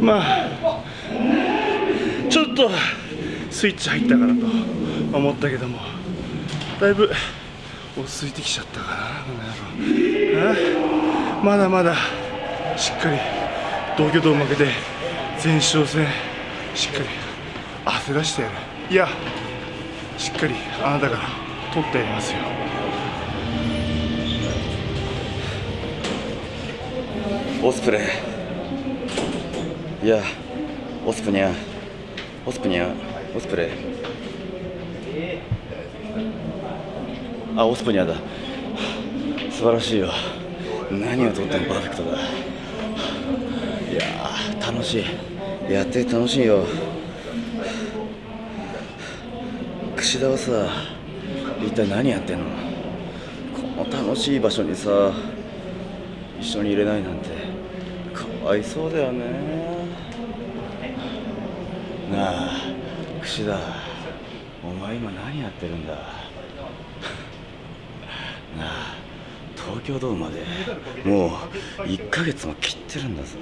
まあちょっとスイッチ入ったかなと思ったけどもだいぶ落ち着いてきちゃったかなこの野郎。まだまだしっかり東京ドーム負けて前哨戦しっかり汗出してやる。いやしっかりあなたから取ってやりますよ。オスプレイ。いやオスプニャオスプニャオスプレイあオスプニャだ。素晴らしいよ。何をとってもパーフェクトだ。いや楽しい。やって楽しいよ。串田はさ一体何やってんの？この楽しい場所にさ一緒に入れないなんてかわいそうだよね。なあ串田。お前今何やってるんだ。なあ東京ドームまでもう1ヶ月も切ってるんだぞ。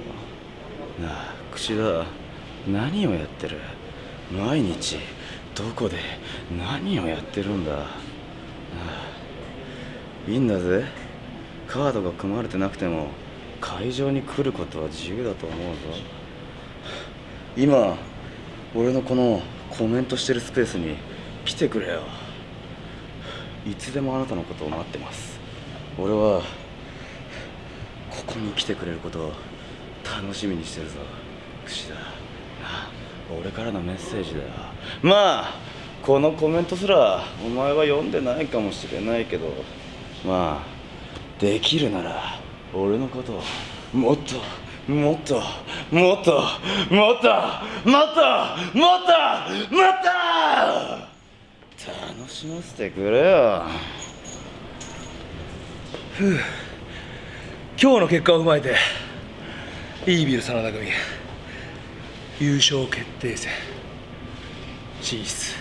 なあ串田何をやってる。毎日どこで何をやってるんだ。なあいいんだぜ。カードが組まれてなくても会場に来ることは自由だと思うぞ。今俺のこのコメントしてるスペースに来てくれよ。いつでもあなたのことを待ってます。俺はここに来てくれることを楽しみにしてるぞ。串田。な俺からのメッセージだよ。まあこのコメントすらお前は読んでないかもしれないけど。まあできるなら俺のことをもっともっともっともっともっともっともっと！楽しませてくれよ。ふう。今日の結果を踏まえてイービル真田組優勝決定戦進出。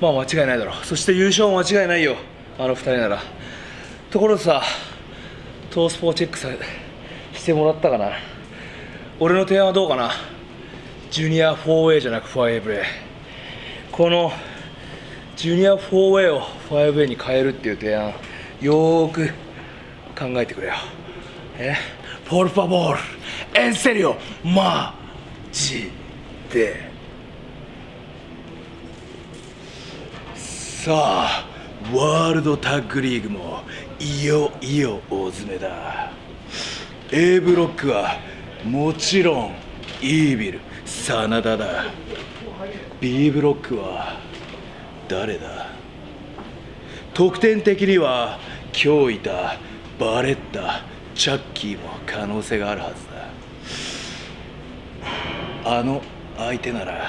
まあ間違いないだろう。そして優勝も間違いないよ。あの2人なら。ところでさトースポーチェックされて。してもらったかな。俺の提案はどうかな？ジュニア 4A じゃなく 5way このジュニア 4A を 5A に変えるっていう提案よーく考えてくれよ。え？ポルファボール。エンセリオ。マジで。さあワールドタッグリーグもいよいよ大詰めだ。A ブロックはもちろんイービル真田だ。B ブロックは誰だ？得点的には今日いたバレッタチャッキーも可能性があるはずだ。あの相手なら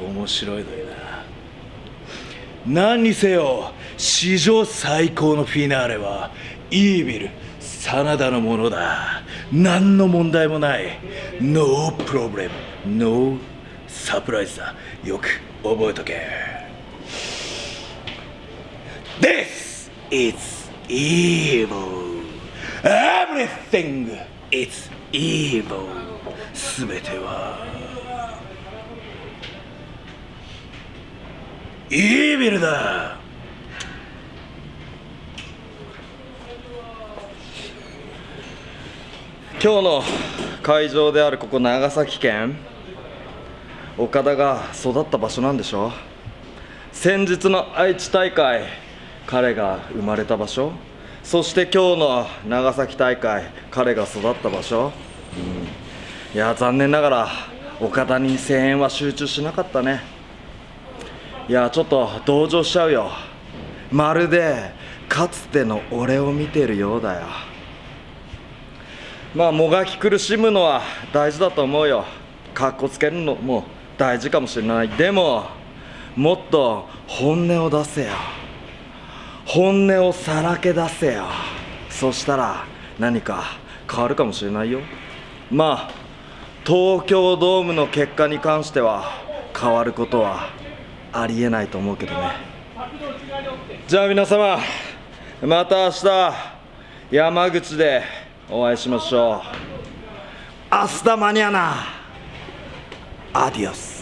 面白いのにな。何にせよ史上最高のフィナーレはイービル真田のものだ。何の問題もない。ノープロブレムノーサプライズだ。よく覚えとけ。This is evilEverything is evil. 全ては。イービルだ。今日の会場であるここ長崎県岡田が育った場所なんでしょ先日の愛知大会彼が生まれた場所？そして今日の長崎大会彼が育った場所、うん、いや残念ながら岡田に声援は集中しなかったね。いやちょっと同情しちゃうよ。まるでかつての俺を見てるようだよ。まあもがき苦しむのは大事だと思うよ。かっこつけるのも大事かもしれない。でももっと本音を出せよ。本音をさらけ出せよ。そしたら何か変わるかもしれないよ。まあ東京ドームの結果に関しては変わることはありえないと思うけどね。じゃあ皆様また明日山口でお会いしましょう。アスタマニアナアディオス。